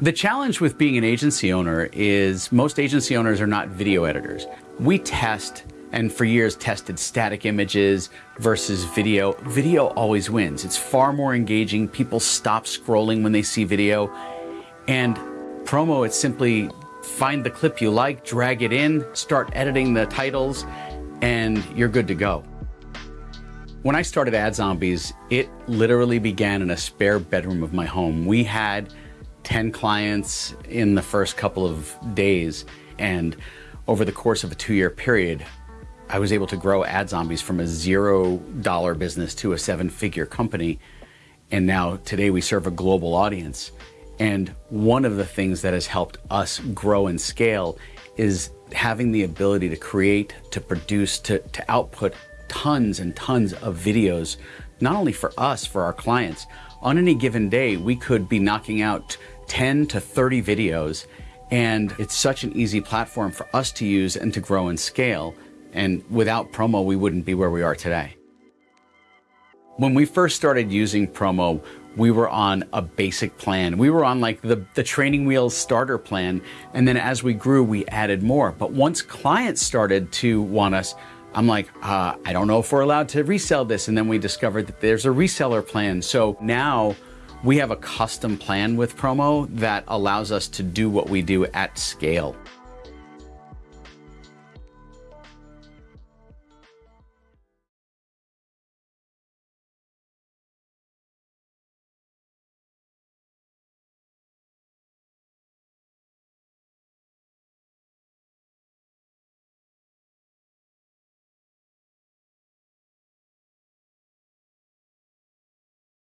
The challenge with being an agency owner is most agency owners are not video editors. We test and for years tested static images versus video. Video always wins. It's far more engaging. People stop scrolling when they see video. And promo, it's simply find the clip you like, drag it in, start editing the titles, and you're good to go. When I started Ad Zombies, it literally began in a spare bedroom of my home. We had 10 clients in the first couple of days, and over the course of a two year period, I was able to grow Ad Zombies from a zero dollar business to a seven figure company. And now today we serve a global audience. And one of the things that has helped us grow and scale is having the ability to create, to produce, to, to output tons and tons of videos, not only for us, for our clients. On any given day, we could be knocking out 10 to 30 videos, and it's such an easy platform for us to use and to grow and scale. And without promo, we wouldn't be where we are today. When we first started using promo, we were on a basic plan. We were on like the, the training wheels starter plan. And then as we grew, we added more. But once clients started to want us, I'm like, uh, I don't know if we're allowed to resell this. And then we discovered that there's a reseller plan. So now we have a custom plan with promo that allows us to do what we do at scale.